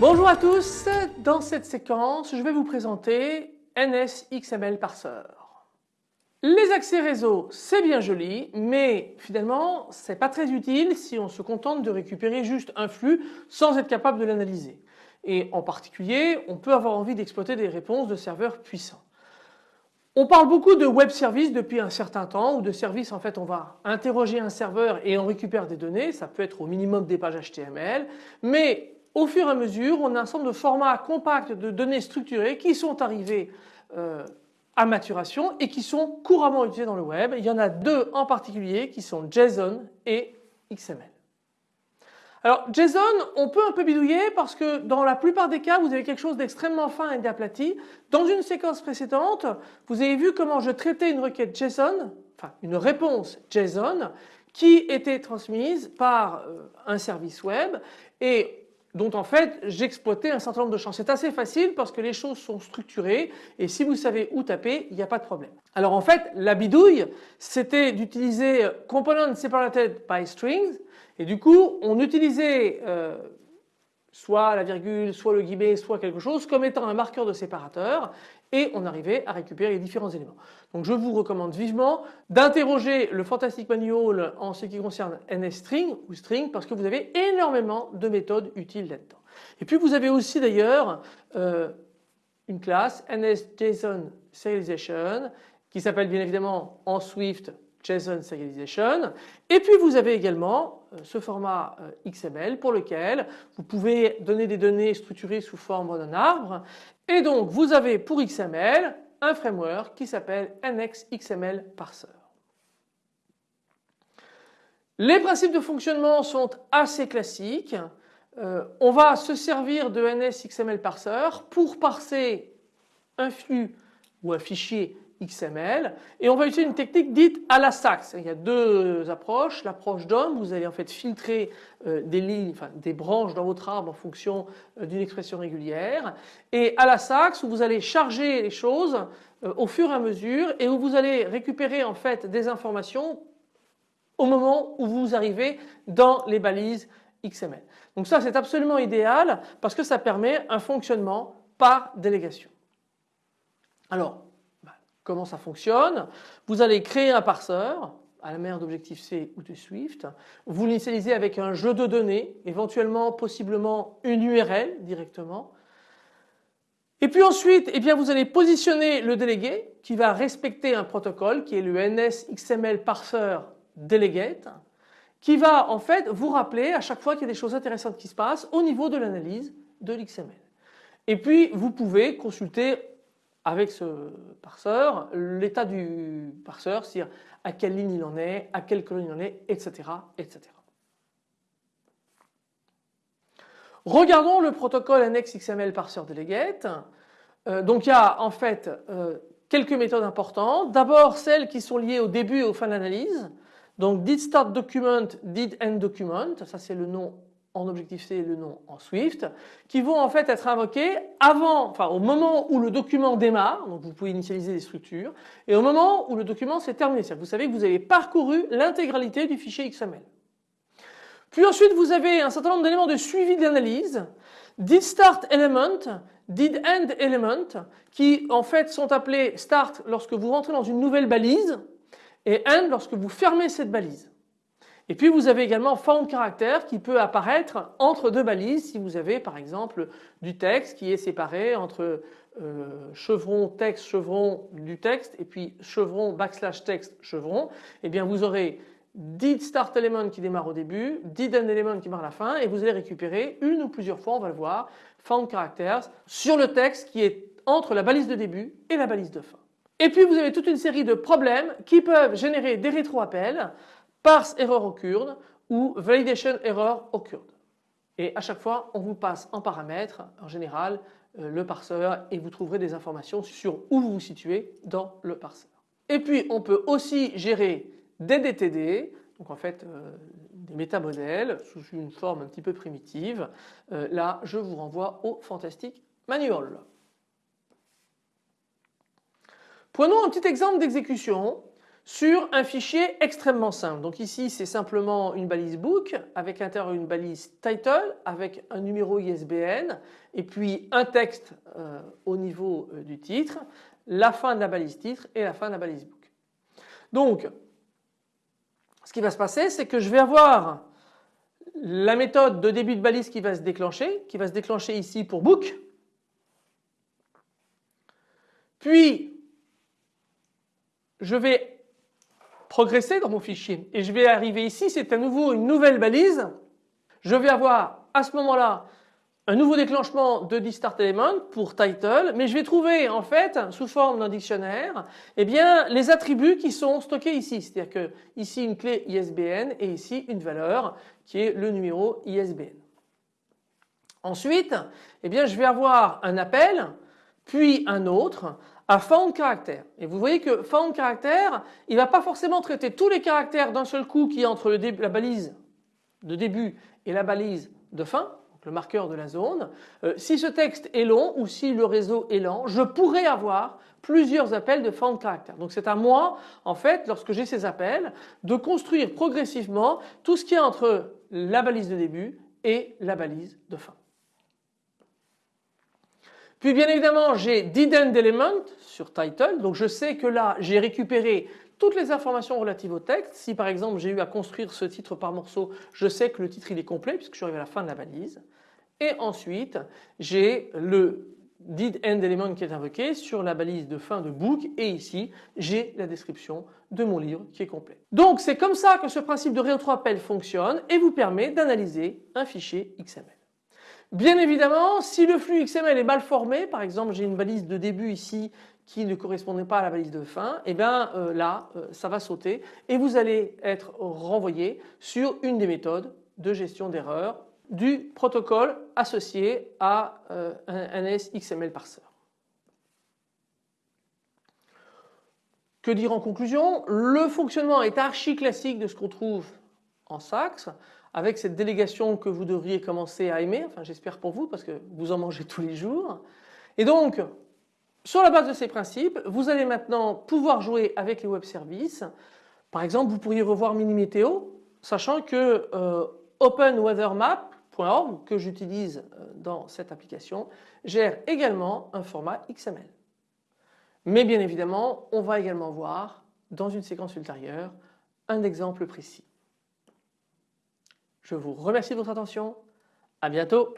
Bonjour à tous, dans cette séquence je vais vous présenter NSXML Parser. Les accès réseau c'est bien joli mais finalement c'est pas très utile si on se contente de récupérer juste un flux sans être capable de l'analyser. Et en particulier on peut avoir envie d'exploiter des réponses de serveurs puissants. On parle beaucoup de web service depuis un certain temps ou de services en fait on va interroger un serveur et on récupère des données, ça peut être au minimum des pages HTML mais au fur et à mesure, on a un ensemble de formats compacts de données structurées qui sont arrivés euh, à maturation et qui sont couramment utilisés dans le web. Il y en a deux en particulier qui sont JSON et XML. Alors JSON, on peut un peu bidouiller parce que dans la plupart des cas, vous avez quelque chose d'extrêmement fin et d'aplati. Dans une séquence précédente, vous avez vu comment je traitais une requête JSON, enfin une réponse JSON qui était transmise par euh, un service web et dont en fait j'exploitais un certain nombre de champs. C'est assez facile parce que les choses sont structurées et si vous savez où taper il n'y a pas de problème. Alors en fait la bidouille c'était d'utiliser component separated by strings et du coup on utilisait euh, soit la virgule, soit le guillemot, soit quelque chose comme étant un marqueur de séparateur et on arrivait à récupérer les différents éléments. Donc je vous recommande vivement d'interroger le Fantastic Manual en ce qui concerne NSString ou string parce que vous avez énormément de méthodes utiles là-dedans. Et puis vous avez aussi d'ailleurs euh, une classe NSJSON Serialization qui s'appelle bien évidemment en Swift JSON Serialization. Et puis vous avez également euh, ce format euh, XML pour lequel vous pouvez donner des données structurées sous forme d'un arbre. Et donc vous avez pour XML un framework qui s'appelle NXXML Parser. Les principes de fonctionnement sont assez classiques. Euh, on va se servir de NSXML Parser pour parser un flux ou un fichier XML et on va utiliser une technique dite à la sax. Il y a deux approches. L'approche DOM, vous allez en fait filtrer euh, des lignes, enfin des branches dans votre arbre en fonction euh, d'une expression régulière et à la sax où vous allez charger les choses euh, au fur et à mesure et où vous allez récupérer en fait des informations au moment où vous arrivez dans les balises XML. Donc ça c'est absolument idéal parce que ça permet un fonctionnement par délégation. Alors Comment ça fonctionne Vous allez créer un parseur à la manière d'Objective-C ou de Swift. Vous l'initialisez avec un jeu de données, éventuellement possiblement une URL directement. Et puis ensuite, eh bien, vous allez positionner le délégué qui va respecter un protocole qui est le NSXML Parser Delegate qui va en fait vous rappeler à chaque fois qu'il y a des choses intéressantes qui se passent au niveau de l'analyse de l'XML. Et puis vous pouvez consulter avec ce parseur l'état du parseur, c'est-à-dire à quelle ligne il en est, à quelle colonne il en est, etc. etc. Regardons le protocole annexe XML parser delegate. Euh, donc il y a en fait euh, quelques méthodes importantes. D'abord celles qui sont liées au début et aux fins d'analyse. Donc did start document, document, ça c'est le nom en Objective-C le nom en Swift, qui vont en fait être invoqués avant, enfin au moment où le document démarre, donc vous pouvez initialiser des structures, et au moment où le document s'est terminé. C'est-à-dire vous savez que vous avez parcouru l'intégralité du fichier XML. Puis ensuite vous avez un certain nombre d'éléments de suivi d'analyse, did start element, did end element, qui en fait sont appelés start lorsque vous rentrez dans une nouvelle balise et end lorsque vous fermez cette balise. Et puis vous avez également found character qui peut apparaître entre deux balises si vous avez par exemple du texte qui est séparé entre euh, chevron texte chevron du texte et puis chevron backslash texte chevron et eh bien vous aurez did start element qui démarre au début, did end element qui démarre à la fin et vous allez récupérer une ou plusieurs fois on va le voir found characters sur le texte qui est entre la balise de début et la balise de fin. Et puis vous avez toute une série de problèmes qui peuvent générer des rétroappels parse error occurred ou validation error occurred. Et à chaque fois on vous passe en paramètre en général euh, le parseur et vous trouverez des informations sur où vous vous situez dans le parseur. Et puis on peut aussi gérer des DTD donc en fait euh, des métamodèles sous une forme un petit peu primitive. Euh, là je vous renvoie au Fantastic Manual. Prenons un petit exemple d'exécution sur un fichier extrêmement simple. Donc ici c'est simplement une balise book avec l'intérieur une balise title avec un numéro ISBN et puis un texte euh, au niveau euh, du titre, la fin de la balise titre et la fin de la balise book. Donc ce qui va se passer c'est que je vais avoir la méthode de début de balise qui va se déclencher, qui va se déclencher ici pour book. Puis je vais progresser dans mon fichier et je vais arriver ici, c'est à nouveau une nouvelle balise. Je vais avoir à ce moment-là un nouveau déclenchement de start element pour title, mais je vais trouver en fait sous forme d'un dictionnaire eh bien, les attributs qui sont stockés ici. C'est-à-dire que ici une clé ISBN et ici une valeur qui est le numéro ISBN. Ensuite, eh bien, je vais avoir un appel, puis un autre à found character. Et vous voyez que found character, il ne va pas forcément traiter tous les caractères d'un seul coup qui est entre la balise de début et la balise de fin, le marqueur de la zone. Euh, si ce texte est long ou si le réseau est lent, je pourrais avoir plusieurs appels de found character. Donc c'est à moi, en fait, lorsque j'ai ces appels, de construire progressivement tout ce qui est entre la balise de début et la balise de fin. Puis bien évidemment j'ai didn't element sur title donc je sais que là j'ai récupéré toutes les informations relatives au texte. Si par exemple j'ai eu à construire ce titre par morceau je sais que le titre il est complet puisque je suis arrivé à la fin de la balise. Et ensuite j'ai le did end element qui est invoqué sur la balise de fin de book et ici j'ai la description de mon livre qui est complet. Donc c'est comme ça que ce principe de rétro-appel fonctionne et vous permet d'analyser un fichier XML. Bien évidemment, si le flux XML est mal formé, par exemple j'ai une balise de début ici qui ne correspondait pas à la balise de fin, et eh bien euh, là euh, ça va sauter et vous allez être renvoyé sur une des méthodes de gestion d'erreurs du protocole associé à euh, un NS XML parser. Que dire en conclusion? Le fonctionnement est archi classique de ce qu'on trouve en SAX avec cette délégation que vous devriez commencer à aimer, enfin j'espère pour vous parce que vous en mangez tous les jours. Et donc sur la base de ces principes, vous allez maintenant pouvoir jouer avec les web services. Par exemple, vous pourriez revoir Minimeteo, sachant que euh, OpenWeatherMap.org que j'utilise euh, dans cette application gère également un format XML. Mais bien évidemment, on va également voir dans une séquence ultérieure un exemple précis. Je vous remercie de votre attention. À bientôt.